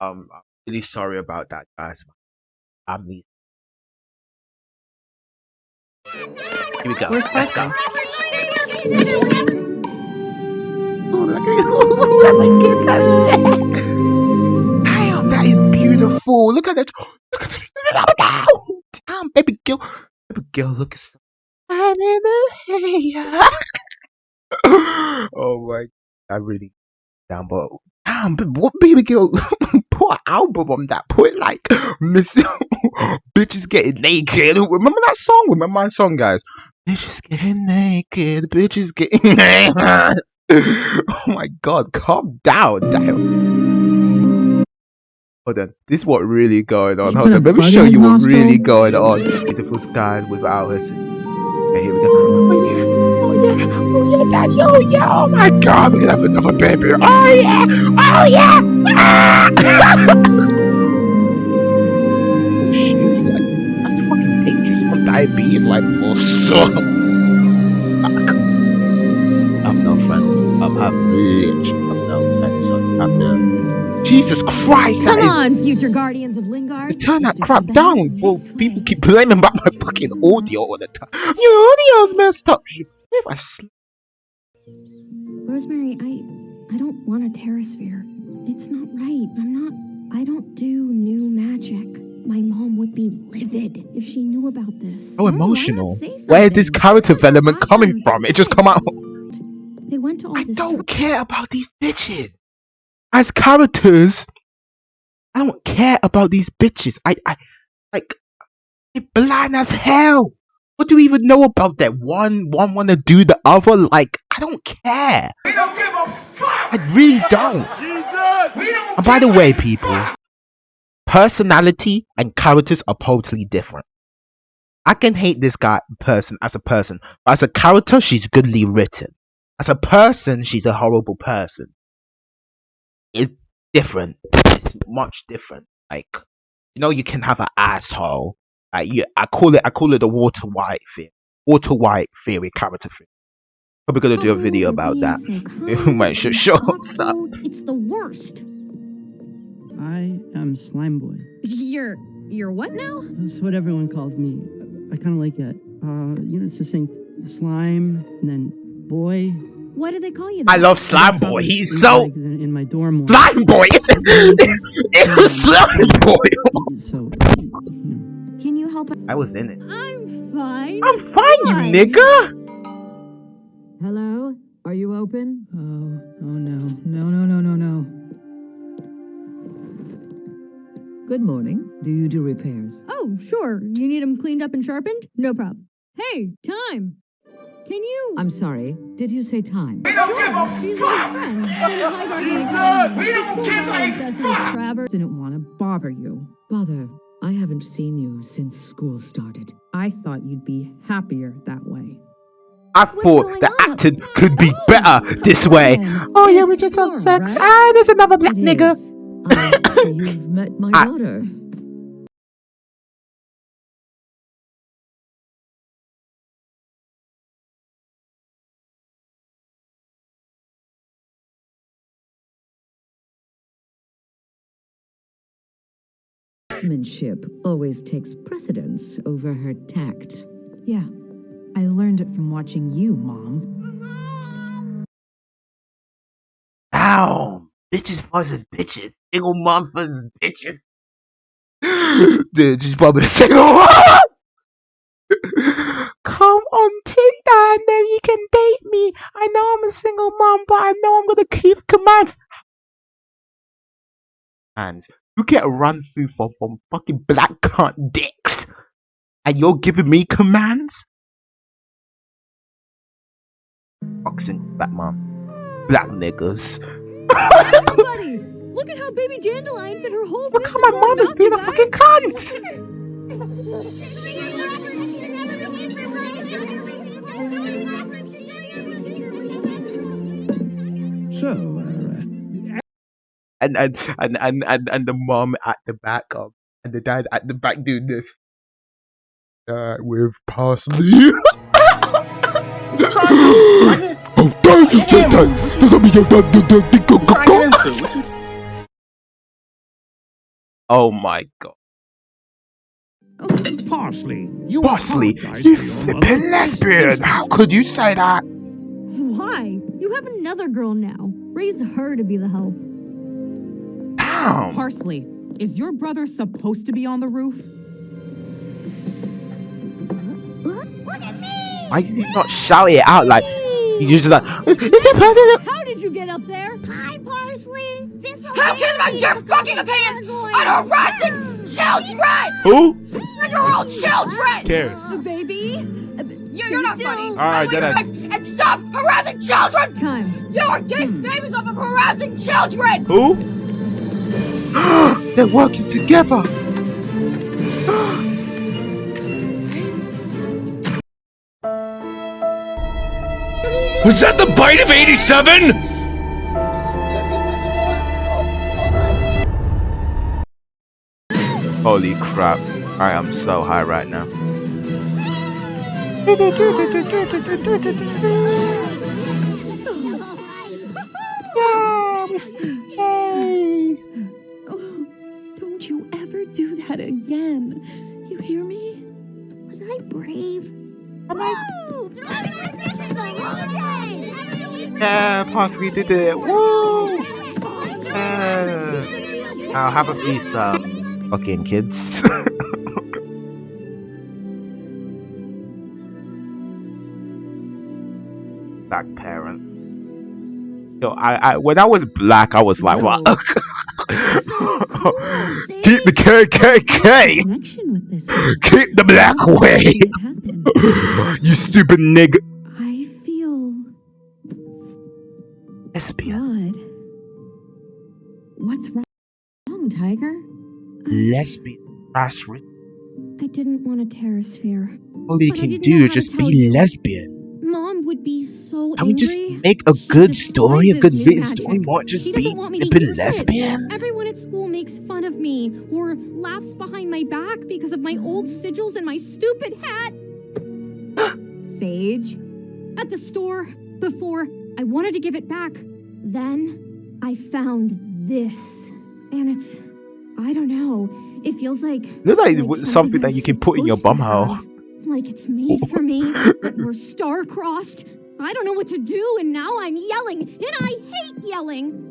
Um, I'm really sorry about that, guys. I'm Here we go. Where's Let's go. Oh, look at. Look at it. Damn, that is beautiful. Look at it. Look at it. Damn, baby girl. Baby girl, look at so. oh my, I really damn, but damn, but what baby girl put an album on that? Put like Miss bitches getting naked. Remember that song? Remember my song, guys? Bitches getting naked. Bitches getting naked. oh my god, calm down, damn. Hold on, this is what really going on. Hold on, let me show you what really going on. Beautiful skies without us. Oh yeah, daddy, oh yeah, oh my god, we're gonna have another baby. Oh yeah, oh yeah. Ah! oh it's like that's fucking dangerous for diabetes, like for so. I'm no friends. I'm have bitch. I'm no friends. I'm no. Jesus Christ, Come that is on, future guardians of Lingard. turn that crap down better people keep blaming about my fucking audio all the time. Your audio's messed up. If I sl- Rosemary, I I don't want a terrasphere. It's not right. I'm not I don't do new magic. My mom would be livid if she knew about this. Well, emotional. say Where's this character development coming from? It just come out. They went to all I don't care about these bitches. As characters, I don't care about these bitches. I, I, like, they're blind as hell. What do we even know about that? One, one want to do the other. Like, I don't care. We don't give a fuck. I really don't. Jesus. We don't And by the way, people, fuck. personality and characters are totally different. I can hate this guy person as a person, but as a character, she's goodly written. As a person, she's a horrible person. It's different. It's much different. Like, you know, you can have an asshole. Like, you, I call it, I call it the Water White theory. Water White theory, character theory. Probably gonna do a Oh, video about that. so You kind might show up. It's the worst. I am Slime Boy. You're you're what now? That's what everyone calls me. I kind of like it. Uh, you know, it's succinct. Slime, and then boy. What do they call you? I love Slime Boy. He's so in, in my dorm. Slime Boy. It's, it's Slime Boy. So, you know, Can you help? I was in it. I'm fine. I'm fine, you nigga. Hello? Are you open? Oh, oh no. No, no, no, no, no. Good morning. Do you do repairs? Oh, sure. You need them cleaned up and sharpened? No problem. Hey, Thyme. Can you? I'm sorry. Did you say Thyme? We don't give a she's my fuck. friend. And High Guardian Jesus, we don't give a fuck. Travers. Didn't want to bother you. Bother. I haven't seen you since school started. I thought you'd be happier that way. I What's thought the on? acting could be Oh, better this way. on. Oh yeah, we just have sex. right? Ah, there's another black It nigga. Ah, so you've met my I- daughter. Sportsmanship always takes precedence over her tact. Yeah, I learned it from watching you, Mom. Ow, bitches versus bitches. Single mom versus bitches. Dude, she's probably a single mom. Come on Tinder and then you can date me. I know I'm a single mom, but I know I'm gonna keep commands. And you get run through from, from fucking black cunt dicks, and you're giving me commands. Boxing Batman. black niggas. Everybody, look at how baby Dandelion fit her whole Look fist how my into mom is being a fucking cunt. so uh, and and and and and, and the mom at the back of and the dad at the back doing this uh, with parsley. oh, thank you, Jason. Does that mean you're done? Trying to get into? What you Oh my god. Parsley, you Parsley, you to flippin' lesbian! How could you say that? Why? You have another girl now. Raise her to be the help. Damn! Parsley, is your brother supposed to be on the roof? Look at me! Why you not shout it out like you just like is it possible? How did you get up there? Hi, Parsley. This How can I get your fucking opinions on harassing children? Who? Your own children! Cares? baby. Uh, you're, you're not funny. Alright, I then I- leave and stop harassing children! Time. You are getting hmm. famous off of harassing children! Who? They're working together. Was that the bite of 87? Holy crap! I am so high right now. Oh, ever do that again. You hear me? Was I brave? Am Woo! Yeah, possibly did it. Woo! Yeah. I'll have a piece, um, fucking kids. Black parent. Yo, I, I, when I was black, I was like, what? So cool? Keep the KKK! Connection with this. Keep the black way! You stupid nigga. I feel Lesbian. What's wrong, Tiger? Lesbian. Rich. I didn't want a terrasphere. All you can do is just be you. lesbian. Be so Can we just make a She good story, a good written story, not just She be doesn't want me to flipping use it. lesbians? Everyone at school makes fun of me or laughs behind my back because of my old sigils and my stupid hat. Sage. At the store before I wanted to give it back. Then I found this. And it's I don't know. It feels like Look like, like something that you can put in your to bumhole. Like it's made for me, but we're star-crossed. I don't know what to do, and now I'm yelling, and I hate yelling.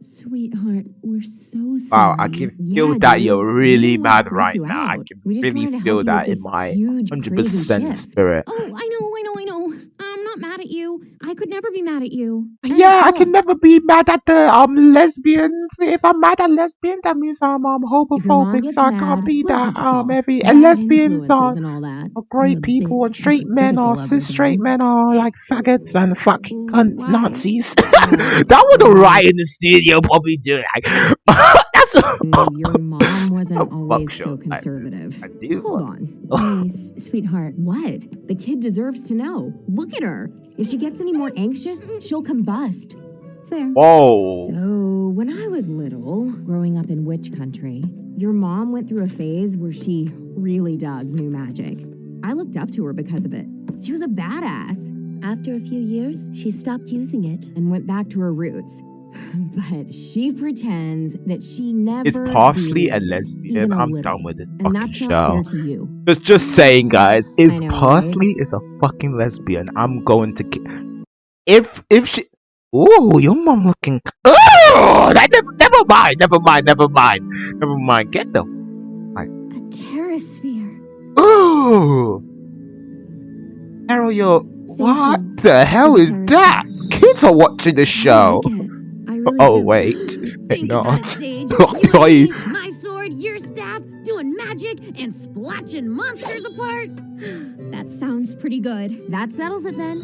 Sweetheart, we're so sorry. Wow, I can feel Yeah, that dude. you're really didn't mad right you now. I can really feel that in my 100% spirit. Oh, I know, I know, I know. I'm not mad at you. I could never be mad at you. And Yeah, I can never be mad at the um lesbians. If I'm mad at lesbians, that means I'm um If your mom homophobic, so I can't be that. Um, every Bad and lesbians are, and all that. are great I'm people, and straight men are cis straight men are like faggots and fucking cunts, Nazis. that would a riot in the studio probably do like that's And your mom wasn't Oh, always so conservative. I do. Hold on. Hey, sweetheart, what? The kid deserves to know. Look at her. If she gets any more anxious, she'll combust. Fair. Whoa. So, when I was little, growing up in witch country, your mom went through a phase where she really dug new magic. I looked up to her because of it. She was a badass. After a few years, she stopped using it and went back to her roots. but she pretends that she It's never parsley did, and lesbian. a I'm little. done with this And fucking that's not fair show. to you. Just, just saying, guys. If know, right? Parsley is a fucking lesbian, I'm going to. Ki- if if she, oh, your mom looking. Oh, that never, never mind, never mind, never mind, never mind. Get the. A terrasphere. Oh, Carol, you're. Thank What you the hell is that? Kids are watching the show. like really Oh do. wait, Think no. Sage. Oh, You me, my sword, your staff, doing magic and splotching monsters apart. that sounds pretty good. That settles it then.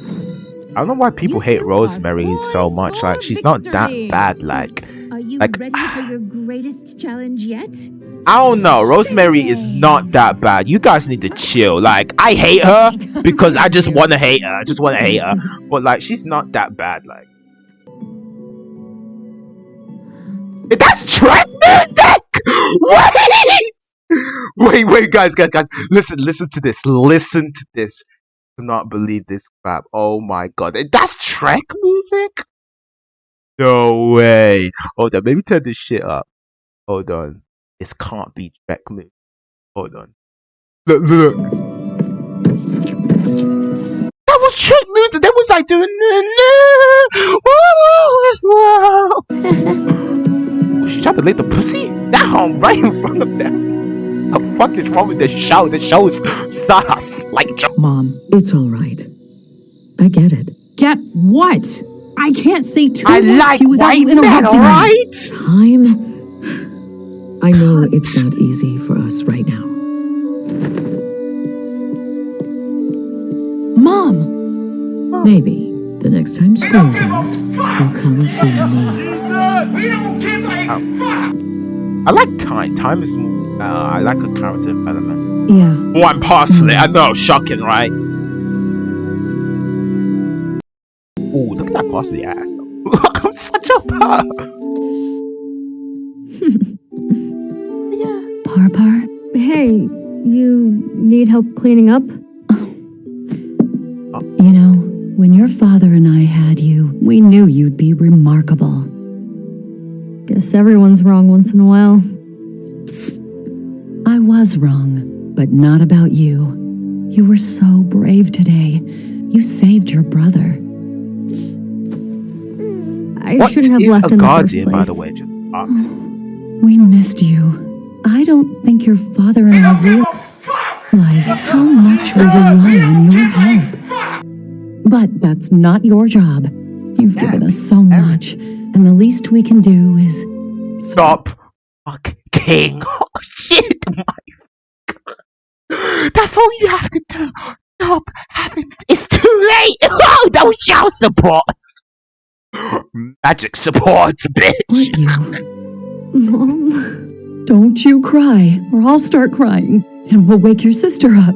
I don't know why people You hate Rosemary so much. Like she's not that bad. Like Are you Like- ready for your greatest challenge yet? I don't know. Rosemary is not that bad. You guys need to chill. Like I hate her because I just want to hate her. I just want to hate her. But like she's not that bad. Like that's trap music. Wait, wait, wait, guys, guys, guys. Listen, listen to this. Listen to this. Do not believe this crap. Oh my god, that's Trek music. No way. Hold on, maybe turn this shit up. Hold on. This can't be Shrek movie. Hold on. Look, look. That was Shrek movie. That was like doing. Was she trying to lick the pussy? Down right in front of them. The fuck is wrong with the show? The show is sus. Like, Mom, it's all right. I get it. Get what? I can't say two I words like to you without you men, interrupting me. alright? Thyme. I know it's not easy for us right now. Mom, Maybe the next time school's out, you'll come see me. I like Thyme. Thyme is. Uh, I like a character development. yeah, One parsley. I know, shocking, right? Oh, look at that parsley ass. though. I'm such a pug. Par Par. Hey, you need help cleaning up? You know, when your father and I had you, we knew you'd be remarkable. Guess everyone's wrong once in a while. I was wrong, but not about you. You were so brave today. You saved your brother. I What shouldn't have is left a in the first guardian, place. by the way? Just ask. Oh, we missed you. I don't think your father and I realized how much we rely on your help. But that's not your job. You've given us so much, and the least we can do is Stop. Fuck king. Oh shit. My God. That's all you have to do. Stop having. It's too late. Oh, no child support. Magic supports, bitch. you. Mom. Don't you cry, or I'll start crying, and we'll wake your sister up.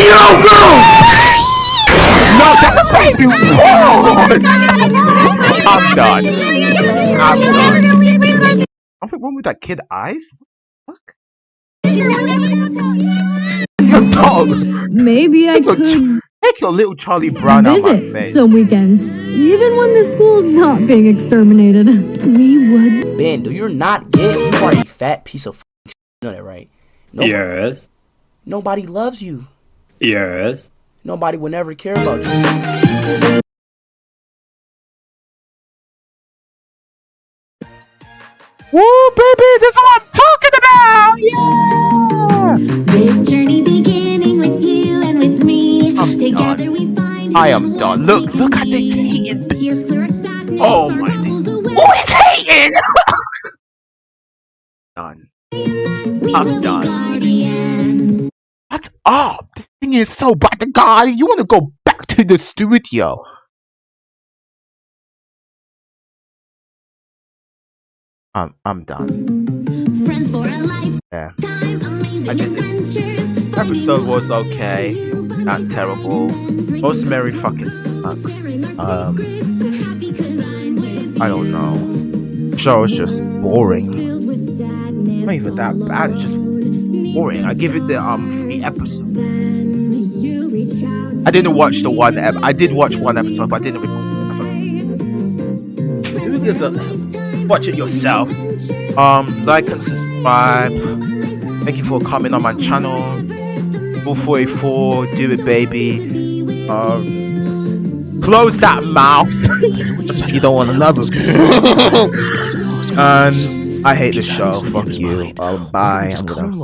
Like 15 year old girls! No, that's a baby. What? I'm done. I'm done. Something wrong with that kid eyes? What the fuck? It's your dog. Maybe I Take your, could ch- take your little Charlie Brown out my visit face. some weekends, even when the school's not being exterminated. We would. Bando, you're not gay. You are a fat piece of. You know that, right? No, Yes. Nobody loves you. Yes. Nobody will ever care about you. Woo, baby, this is what I'm talking about. Yeah. This journey beginning with you and with me. I'm Together done. we find I am done. Look, look at the hating. Tears clear as sadness. Oh my troubles away. Who is hating? done. I'm done. guardians. What's up? Thing is so bad. The guy, you want to go back to the studio? I'm, I'm done. Friends for a lifetime. Yeah. Amazing I did it. Episode was okay, not terrible. Rosemary fucking sucks. Um, I don't know. Show is just boring. Not even that bad. It's just boring. I give it the um three episodes. I didn't watch the one. Ep- I did watch one episode, but I didn't record. the episode. Who gives a- Watch it yourself. Um, like and subscribe. Thank you for coming on my channel. 444, do it, baby. Um, close that mouth. You don't want another. and I hate this show. Fuck you. Um, bye. I'm Color gonna.